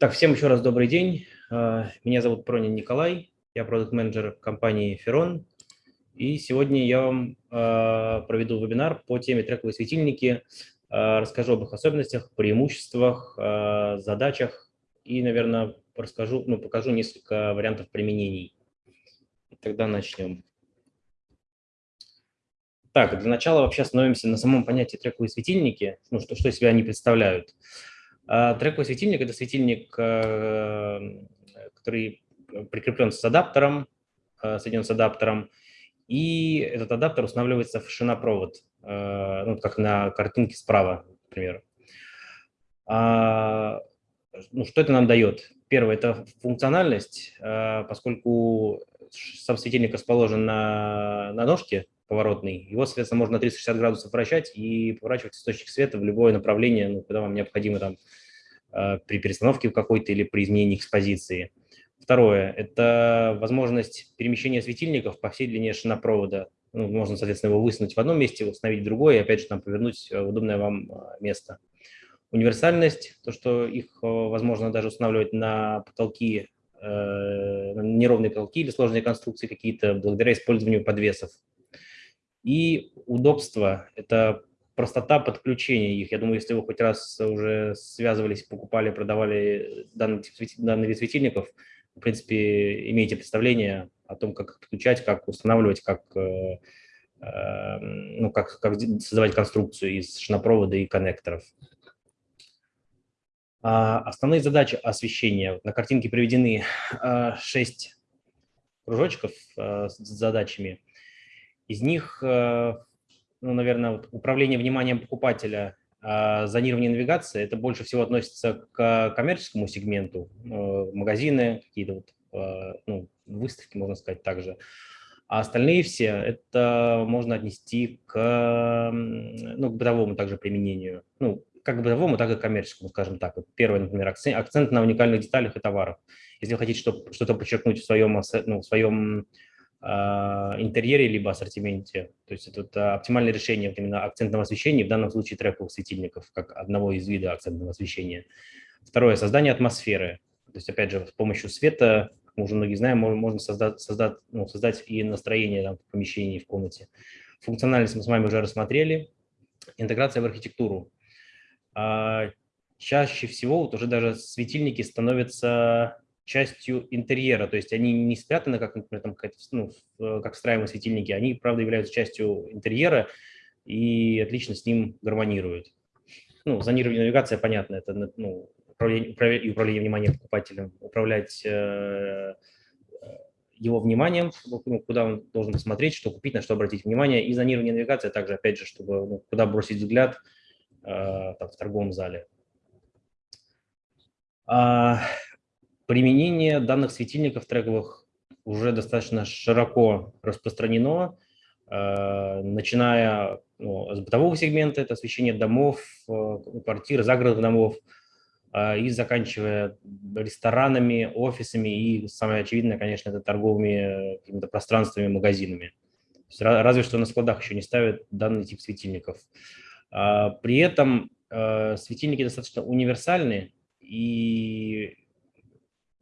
Так, всем еще раз добрый день. А, меня зовут Пронин Николай, я продукт-менеджер компании Ferron. И сегодня я вам а, проведу вебинар по теме трековые светильники, а, расскажу об их особенностях, преимуществах, задачах и, наверное, расскажу, ну, покажу несколько вариантов применений. Тогда начнем. Так, для начала вообще остановимся на самом понятии трековые светильники, ну, что, что из себя они представляют. А, трековый светильник – это светильник, э, который прикреплен с адаптером, э, соединен с адаптером, и этот адаптер устанавливается в шинопровод, э, ну, как на картинке справа, например. А, ну, что это нам дает? Первое – это функциональность, поскольку сам светильник расположен на, на ножке поворотный, его, соответственно, можно на 360 градусов вращать и поворачивать источник света в любое направление, ну, когда вам необходимо там при перестановке какой-то или при изменении экспозиции. Второе – это возможность перемещения светильников по всей длине шинопровода. Ну, можно, соответственно, его высунуть в одном месте, установить в другое, и опять же там повернуть в удобное вам э, место. Универсальность, то, что их э, возможно даже устанавливать на потолки, э, неровные потолки или сложные конструкции какие-то, благодаря использованию подвесов. И удобство – это простота подключения их. Я думаю, если вы хоть раз уже связывались, покупали, продавали данный, тип, данный вид светильников, в принципе, имеете представление о том, как подключать, как устанавливать, как, э, э, ну, как, как создавать конструкцию из шинопровода и коннекторов. А основные задачи освещения. На картинке приведены э, 6 кружочков э, с задачами. Из них э, ну, наверное, вот управление вниманием покупателя, а зонирование навигации, это больше всего относится к коммерческому сегменту, э, магазины, какие-то вот, э, ну, выставки, можно сказать, также. А остальные все это можно отнести к, ну, к бытовому также применению. Ну, как бытовому, так и коммерческому, скажем так. Первый, например, акцент, на уникальных деталях и товарах. Если вы хотите что-то подчеркнуть в своем, ну, в своем а, интерьере либо ассортименте. То есть это оптимальное решение именно акцентного освещения, в данном случае трековых светильников, как одного из видов акцентного освещения. Второе – создание атмосферы. То есть, опять же, с помощью света, как мы уже многие знаем, можно создать, создать, ну, создать и настроение там, в помещении, в комнате. Функциональность мы с вами уже рассмотрели. Интеграция в архитектуру. А, чаще всего вот уже даже светильники становятся частью интерьера, то есть они не спрятаны, как, например, там, ну, как встраиваемые светильники, они, правда, являются частью интерьера и отлично с ним гармонируют. Ну, зонирование навигация, понятно, это ну, управление, управление, управление вниманием покупателем, управлять э, его вниманием, ну, куда он должен посмотреть, что купить, на что обратить внимание, и зонирование навигации также, опять же, чтобы ну, куда бросить взгляд э, там, в торговом зале. А, Применение данных светильников трековых уже достаточно широко распространено, э, начиная ну, с бытового сегмента, это освещение домов, э, квартир, загородных домов, э, и заканчивая ресторанами, офисами и, самое очевидное, конечно, это торговыми какими-то пространствами, магазинами. Разве что на складах еще не ставят данный тип светильников. А, при этом светильники достаточно универсальны, и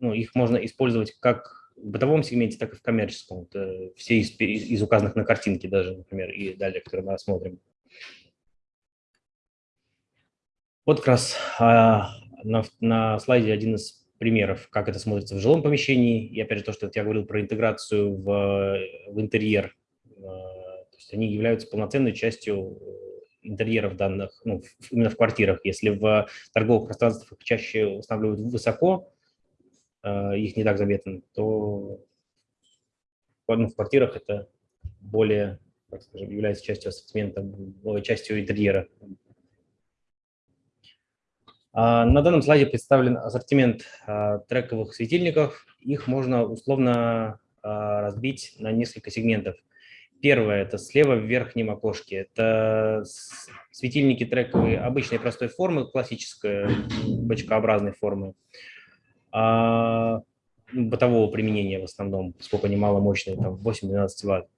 ну, их можно использовать как в бытовом сегменте, так и в коммерческом. Это все из, из указанных на картинке даже, например, и далее, которые мы рассмотрим. Вот как раз а, на, на слайде один из примеров, как это смотрится в жилом помещении. И опять же, то, что я говорил про интеграцию в, в интерьер. А, то есть они являются полноценной частью интерьеров данных, ну, именно в квартирах. Если в торговых пространствах чаще устанавливают высоко, Э, их не так заметно, то ну, в квартирах это более, так скажем, является частью ассортимента, частью интерьера. А, на данном слайде представлен ассортимент а, трековых светильников. Их можно условно а, разбить на несколько сегментов. Первое – это слева в верхнем окошке. Это светильники трековые обычной простой формы, классической бочкообразной формы бытового применения в основном, поскольку они маломощные, там 8-12 ватт.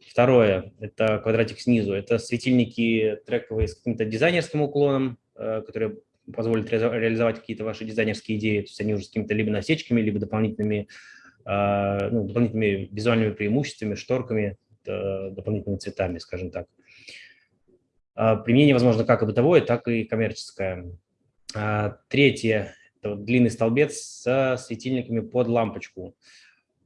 Второе – это квадратик снизу. Это светильники трековые с каким-то дизайнерским уклоном, э, которые позволит реализовать какие-то ваши дизайнерские идеи, то есть они уже с какими-то либо насечками, либо дополнительными, ну, дополнительными визуальными преимуществами, шторками, дополнительными цветами, скажем так. Применение возможно как и бытовое, так и коммерческое. Третье – длинный столбец со светильниками под лампочку.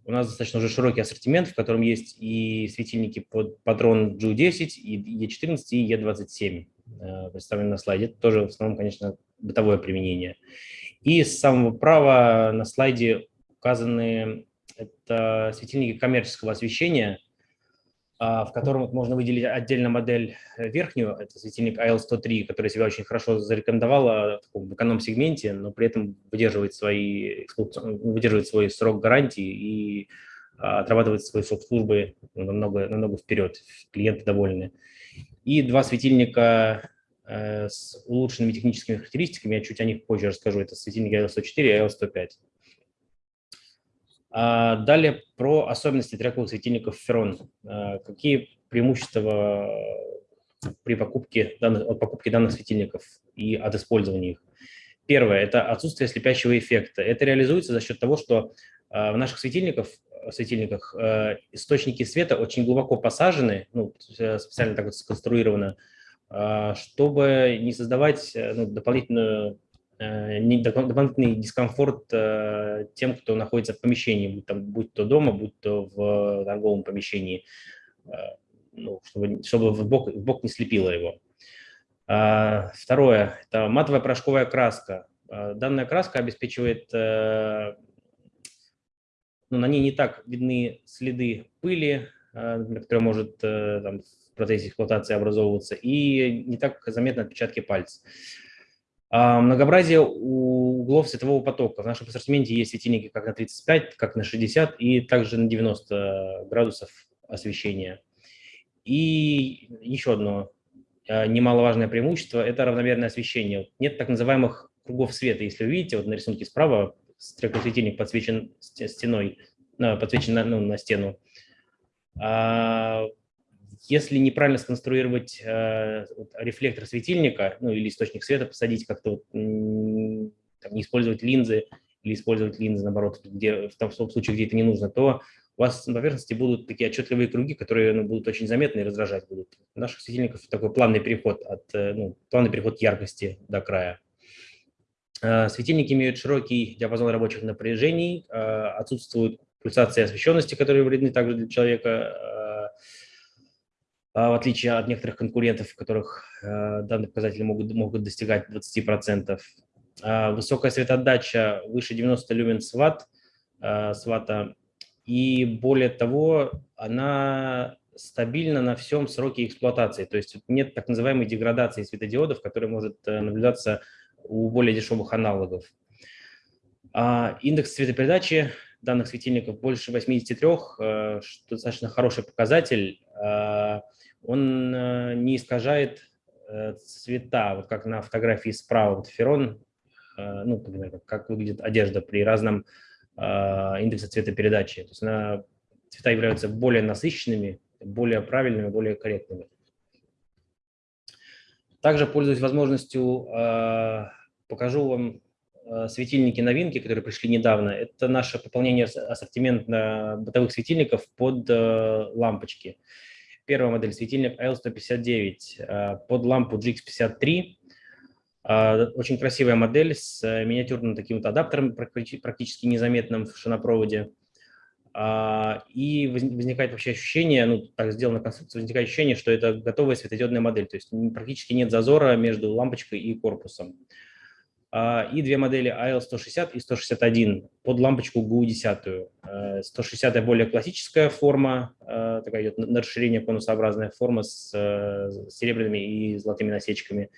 У нас достаточно уже широкий ассортимент, в котором есть и светильники под патрон G10, и E14, и E27 э, представлены на слайде. Это тоже в основном, конечно, бытовое применение. И с самого права на слайде указаны это светильники коммерческого освещения, в котором можно выделить отдельно модель э, верхнюю, это светильник AL103, который себя очень хорошо зарекомендовала в эконом-сегменте, но при этом выдерживает, свои, выдерживает свой срок гарантии и а, отрабатывает срок службы намного, намного вперед, клиенты довольны. И два светильника э, с улучшенными техническими характеристиками, я чуть о них позже расскажу, это светильники AL104 и AL105. А далее про особенности трековых светильников Ferron. А, какие преимущества при покупке данных, от покупки данных светильников и от использования их? Первое – это отсутствие слепящего эффекта. Это реализуется за счет того, что а, в наших светильниках, светильниках источники света очень глубоко посажены, ну, специально так вот сконструировано, чтобы не создавать ну, дополнительную Э, дополнительный дискомфорт э, тем, кто находится в помещении, будь, там, будь то дома, будь то в торговом помещении, э, ну, чтобы, чтобы в, бок, в бок не слепило его. А, второе – это матовая порошковая краска. Данная краска обеспечивает, ну, на ней не так видны следы пыли, которая может там, в процессе эксплуатации образовываться, и не так заметны отпечатки пальцев. А, многообразие углов светового потока. В нашем ассортименте есть светильники как на 35, как на 60 и также на 90 градусов освещения. И еще одно а, немаловажное преимущество – это равномерное освещение. Нет так называемых кругов света. Если вы видите, вот на рисунке справа светильник подсвечен стеной, подсвечен на, ну, на стену. Если неправильно сконструировать э, рефлектор светильника, ну или источник света посадить как-то, не использовать линзы или использовать линзы, наоборот, где, в том, случае, где это не нужно, то у вас на поверхности будут такие отчетливые круги, которые ну, будут очень заметны и раздражать будут. У наших светильников такой плавный переход, от, э, ну, плавный переход яркости до края. Э, светильники имеют широкий диапазон рабочих напряжений, э, отсутствуют пульсации освещенности, которые вредны также для человека, в отличие от некоторых конкурентов, в которых э, данные показатели могут, могут достигать 20%. А, высокая светоотдача выше 90 люмен с ватт, э, с ватта, и более того, она стабильна на всем сроке эксплуатации, то есть нет так называемой деградации светодиодов, которая может э, наблюдаться у более дешевых аналогов. А, индекс цветопередачи данных светильников больше 83, что достаточно хороший показатель он э, не искажает э, цвета, вот как на фотографии справа, вот ферон, э, ну, как выглядит одежда при разном индексе цветопередачи. То есть она, цвета являются более насыщенными, более правильными, более корректными. Также, пользуясь возможностью, покажу вам светильники новинки, которые пришли недавно. Это наше пополнение ассортимента бытовых светильников под лампочки. Первая модель светильник L159 э, под лампу GX53. Э, очень красивая модель с э, миниатюрным таким вот адаптером, практически незаметным в шинопроводе. И возникает вообще ощущение, ну, так сделана конструкция, возникает ощущение, что это готовая светодиодная модель, то есть практически нет зазора между лампочкой и корпусом. А, и две модели AL160 и 161 под лампочку GU10. 160 э, более классическая форма, э, такая идет на расширение конусообразная форма с э, серебряными и золотыми насечками.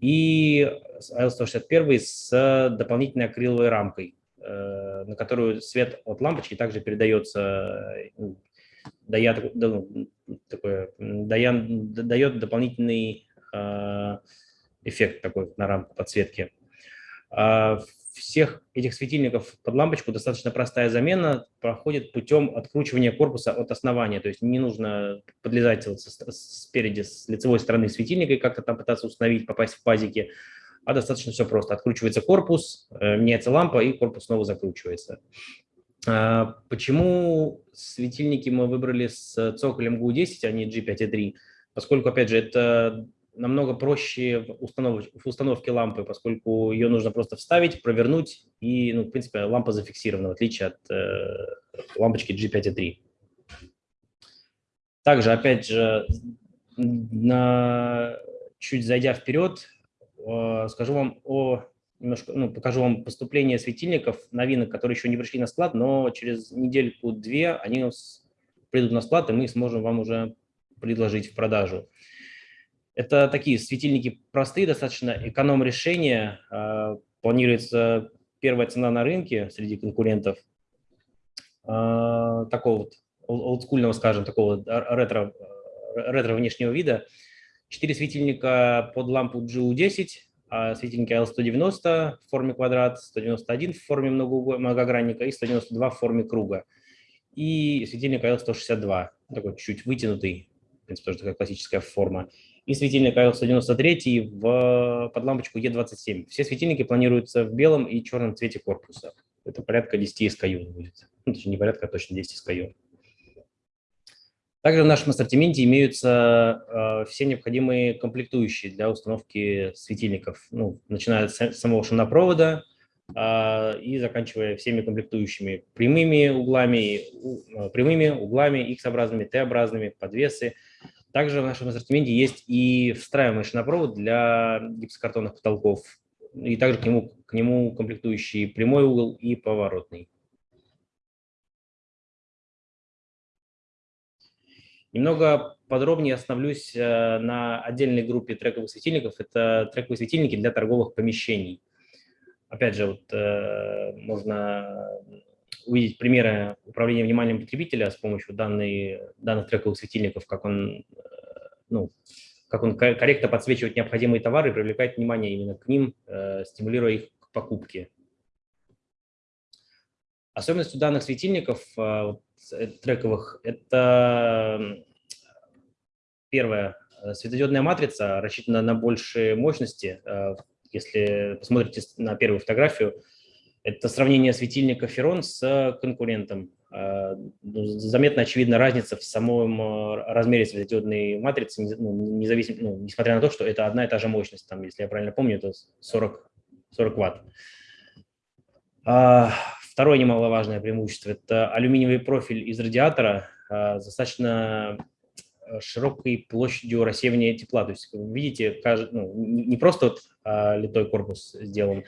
И AL161 с дополнительной акриловой рамкой, на которую свет от лампочки также передается, дает, ну, такое, дает дополнительный эффект такой на рамку подсветки. А, всех этих светильников под лампочку достаточно простая замена проходит путем откручивания корпуса от основания. То есть не нужно подлезать спереди, с лицевой стороны светильника и как-то там пытаться установить, попасть в пазики. а достаточно все просто. Откручивается корпус, меняется лампа, и корпус снова закручивается. А, почему светильники мы выбрали с цоколем GU10, а не G5.3? Поскольку, опять же, это намного проще в, установ... в установке лампы, поскольку ее нужно просто вставить, провернуть, и, ну, в принципе, лампа зафиксирована, в отличие от э, лампочки G5.3. Также, опять же, на... чуть зайдя вперед, э, скажу вам о немножко, ну, покажу вам поступление светильников, новинок, которые еще не пришли на склад, но через недельку-две они придут на склад, и мы сможем вам уже предложить в продажу. Это такие светильники простые, достаточно эконом-решения. А, планируется первая цена на рынке среди конкурентов. А, такого вот олдскульного, скажем, такого ретро, ретро внешнего вида. Четыре светильника под лампу GU10, а светильники L190 в форме квадрат, 191 в форме многогранника и 192 в форме круга. И светильник L162, такой чуть вытянутый, в принципе, тоже такая классическая форма. И светильник L193 в, под лампочку E27. Все светильники планируются в белом и черном цвете корпуса. Это порядка 10 SKU будет. Ну, точнее, не порядка, а точно 10 SKU. Также в нашем ассортименте имеются э, все необходимые комплектующие для установки светильников, ну, начиная с самого шинопровода э, и заканчивая всеми комплектующими прямыми углами, у, э, прямыми углами, X-образными, T-образными, подвесы. Также в нашем ассортименте есть и встраиваемый шинопровод для гипсокартонных потолков, и также к нему, к нему комплектующий прямой угол и поворотный. Немного подробнее остановлюсь э, на отдельной группе трековых светильников. Это трековые светильники для торговых помещений. Опять же, вот, э, можно увидеть примеры управления вниманием потребителя с помощью данной, данных трековых светильников, как он, э, ну, как он корректно подсвечивает необходимые товары и привлекает внимание именно к ним, стимулируя их к покупке. Особенностью данных светильников Э, трековых, это первое, э, светодиодная матрица рассчитана на большие мощности. Э, если посмотрите на первую фотографию, это сравнение светильника Ферон с конкурентом. Ну, заметно очевидна разница в самом размере светодиодной матрицы, ну, независимо, ну, несмотря на то, что это одна и та же мощность. Там, если я правильно помню, это 40, 40 ватт. А, Второе немаловажное преимущество – это алюминиевый профиль из радиатора а, достаточно э, широкой площадью рассеивания тепла. То есть, видите, ну, не просто вот, а, литой корпус сделан,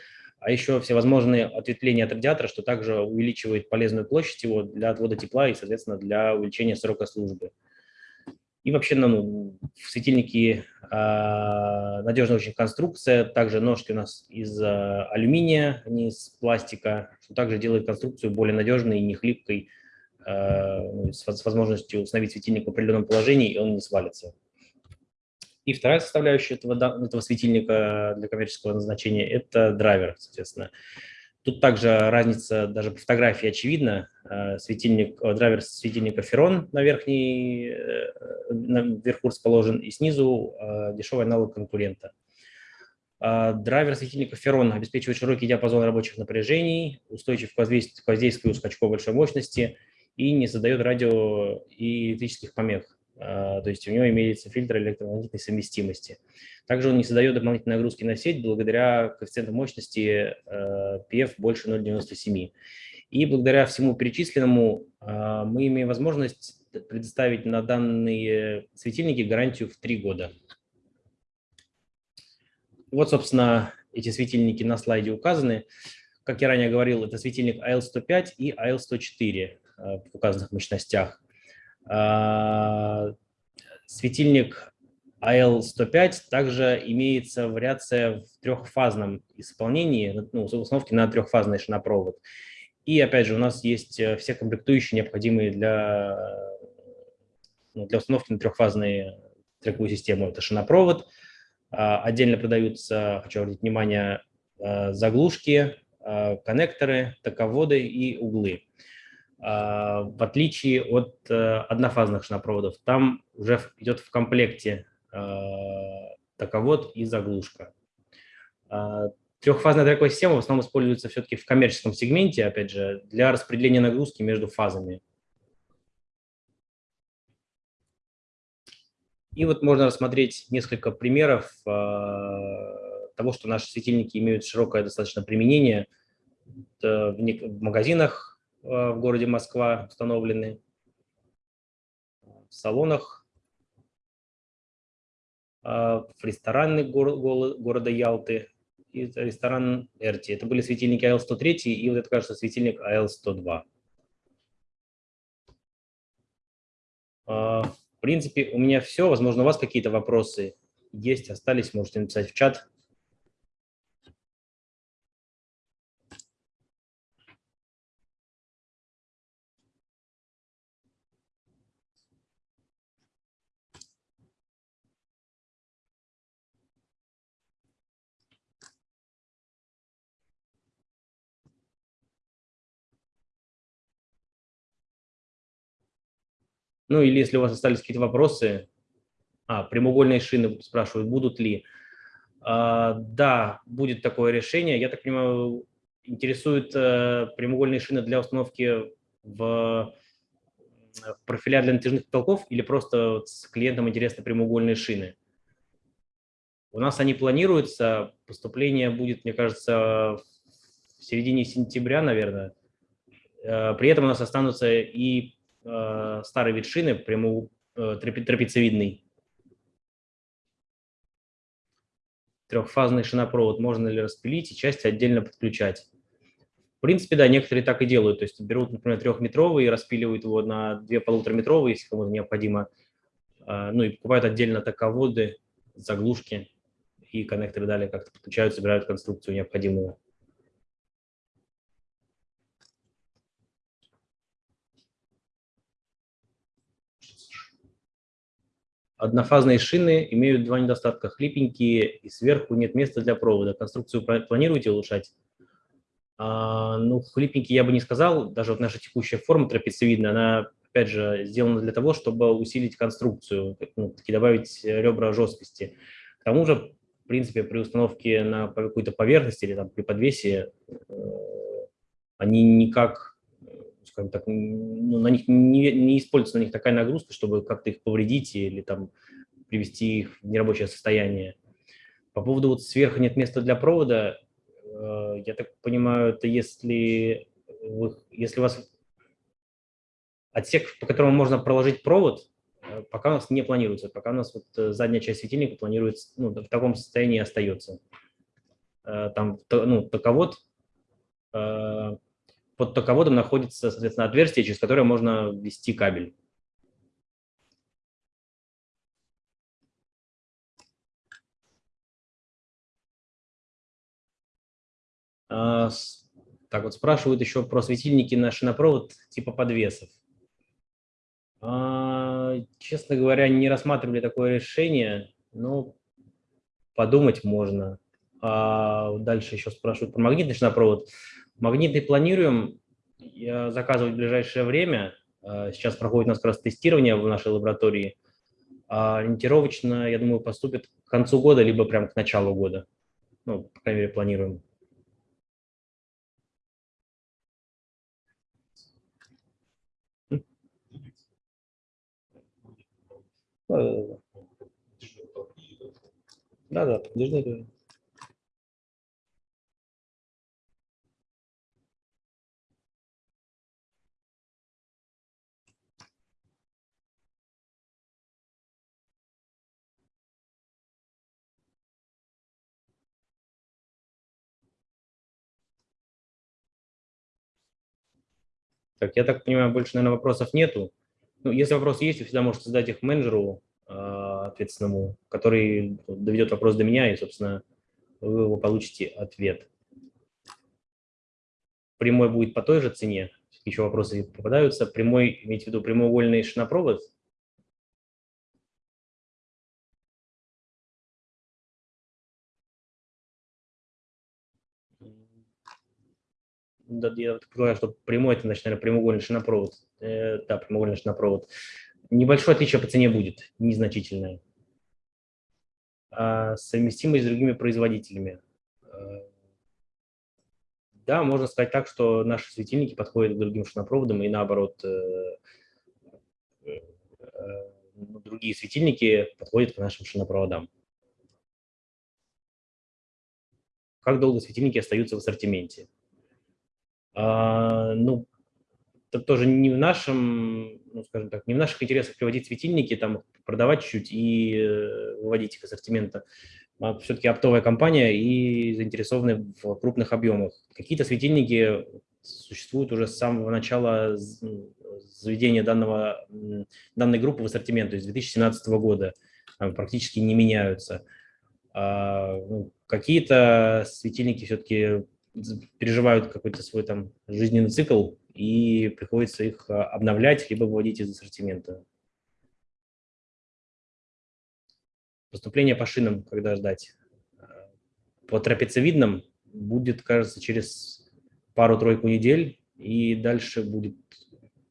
а еще всевозможные ответвления от радиатора, что также увеличивает полезную площадь его для отвода тепла и, соответственно, для увеличения срока службы. И вообще ну, в светильнике э, надежная очень конструкция. Также ножки у нас из э, алюминия, а не из пластика, что также делает конструкцию более надежной и не хлипкой, э, ну, с, с возможностью установить светильник в определенном положении, и он не свалится. И вторая составляющая этого, этого светильника для коммерческого назначения – это драйвер, соответственно. Тут также разница даже по фотографии очевидна. Э, светильник, э, драйвер светильника Ферон на верхней, э, наверху расположен, и снизу дешевый аналог конкурента. Драйвер светильника Ферон обеспечивает широкий диапазон рабочих напряжений, устойчив к воздействию скачков большой мощности и не создает радио и электрических помех. То есть у него имеется фильтр электромагнитной совместимости. Также он не создает дополнительной нагрузки на сеть благодаря коэффициенту мощности PF больше 0,97. И благодаря всему перечисленному э, мы имеем возможность предоставить на данные светильники гарантию в 3 года. Вот, собственно, эти светильники на слайде указаны. Как я ранее говорил, это светильник AL105 и AL104 э, в указанных мощностях. Светильник AL105 также имеется вариация в трехфазном исполнении, ну, установки на трехфазный шинопровод. И опять же у нас есть э, все комплектующие, необходимые для, ну, для установки на трехфазные трековую систему. Это шинопровод, а, отдельно продаются, хочу обратить внимание, э, заглушки, э, коннекторы, тоководы и углы. А, в отличие от однофазных шинопроводов, там уже идет в комплекте Э, таковод и заглушка. А, трехфазная трековая система в основном используется все-таки в коммерческом сегменте, опять же, для распределения нагрузки между фазами. И вот можно рассмотреть несколько примеров а, того, что наши светильники имеют широкое достаточно применение. в магазинах а, в городе Москва установлены, в салонах, в ресторанах города Ялты, и ресторан Эрти. Это были светильники АЛ-103 и вот это, кажется, светильник АЛ-102. А, в принципе, у меня все. Возможно, у вас какие-то вопросы есть, остались, можете написать в чат. Ну или если у вас остались какие-то вопросы, а, прямоугольные шины спрашивают, будут ли. А, да, будет такое решение. Я так понимаю, интересуют а, прямоугольные шины для установки в, в профиля для натяжных потолков или просто с клиентам интересны прямоугольные шины? У нас они планируются, поступление будет, мне кажется, в середине сентября, наверное. Э, при этом у нас останутся и э, старой вид шины, прямо э, трапециевидный. Трехфазный шинопровод можно ли распилить и части отдельно подключать? В принципе, да, некоторые так и делают. То есть берут, например, трехметровый и распиливают его на две полутораметровые, если кому-то необходимо. Э, ну и покупают отдельно таководы, заглушки и коннекторы далее как-то подключают, собирают конструкцию необходимую. Однофазные шины имеют два недостатка. Хлипенькие и сверху нет места для провода. Конструкцию планируете улучшать? А, ну, хлипенькие я бы не сказал. Даже вот наша текущая форма трапециевидная, она, опять же, сделана для того, чтобы усилить конструкцию, ну, добавить ребра жесткости. К тому же, в принципе, при установке на какую-то поверхность или там, при подвесе э, они никак скажем так, ну, на них не, не используется на них такая нагрузка, чтобы как-то их повредить или там привести их в нерабочее состояние. По поводу вот сверху нет места для провода, э, я так понимаю, это если, вы, если у вас отсек, по которому можно проложить провод, э, пока у нас не планируется, пока у нас вот э, задняя часть светильника планируется, ну, в таком состоянии остается. Там, ну, таковод под тоководом находится, соответственно, отверстие, через которое можно ввести кабель. А, так вот, спрашивают еще про светильники на шинопровод типа подвесов. А, честно говоря, не рассматривали такое решение, но подумать можно. А дальше еще спрашивают про магнитный шинопровод. Магнитный планируем заказывать в ближайшее время. А, сейчас проходит у нас как раз тестирование в нашей лаборатории. А ориентировочно, я думаю, поступит к концу года, либо прямо к началу года. Ну, по крайней мере, планируем. Да, да, подожди. Так, я так понимаю, больше, наверное, вопросов нету. Ну, если вопросы есть, вы всегда можете задать их менеджеру э, ответственному, который доведет вопрос до меня, и, собственно, вы его получите ответ. Прямой будет по той же цене, еще вопросы попадаются. Прямой, имейте в виду прямоугольный шинопровод – я предполагаю, что прямой, это, значит, наверное, прямоугольный шинопровод. Э, да, прямоугольный шинопровод. Небольшое отличие по цене будет, незначительное. А совместимость с другими производителями. Да, можно сказать так, что наши светильники подходят к другим шинопроводам, и наоборот, ну, другие светильники подходят к нашим шинопроводам. Как долго светильники остаются в ассортименте? А, ну, это тоже не в нашем, ну, скажем так, не в наших интересах приводить светильники, там, продавать чуть-чуть и э, выводить их ассортимента. А все-таки оптовая компания и заинтересованы в крупных объемах. Какие-то светильники существуют уже с самого начала заведения данного, данной группы в ассортимент, то есть 2017 года, практически не меняются. А, ну, какие-то светильники все-таки переживают какой-то свой там жизненный цикл, и приходится их а, обновлять, либо выводить из ассортимента. Поступление по шинам, когда ждать? По трапециевидным будет, кажется, через пару-тройку недель, и дальше будет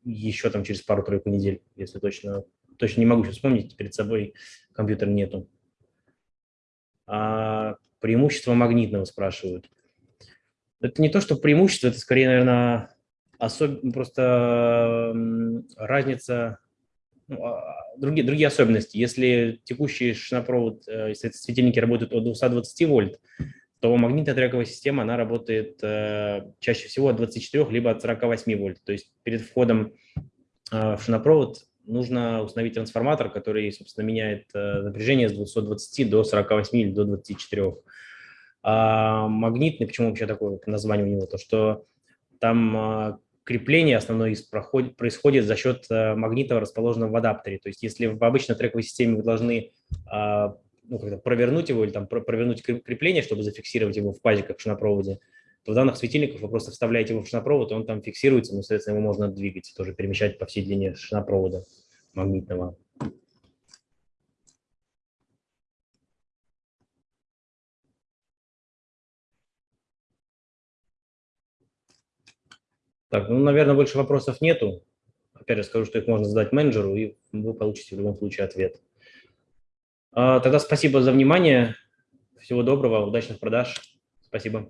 еще там через пару-тройку недель, если точно. Точно не могу сейчас вспомнить, перед собой компьютер нету. А преимущество магнитного спрашивают. Это не то, что преимущество, это скорее, наверное, особ... просто разница, ну, а, другие, другие особенности. Если текущий шинопровод, э, если светильники работают от 220 вольт, то магнитная трековая система, она работает э, чаще всего от 24 либо от 48 вольт. То есть перед входом э, в шинопровод нужно установить трансформатор, который, собственно, меняет э, напряжение с 220 до 48 или до 24. А магнитный, почему вообще такое название у него, то что там а, крепление основное происходит за счет э, магнитов, расположенного в адаптере. То есть если в обычной трековой системе вы должны а, ну, как провернуть его или там провернуть крепление, чтобы зафиксировать его в пазиках в шинопроводе, то в данных светильниках вы просто вставляете его в шинопровод, и он там фиксируется, но, соответственно, его можно двигать, тоже перемещать по всей длине шинопровода магнитного. Так, ну, наверное, больше вопросов нету. Опять же скажу, что их можно задать менеджеру, и вы получите в любом случае ответ. А, тогда спасибо за внимание. Всего доброго, удачных продаж. Спасибо.